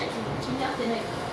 全然合って。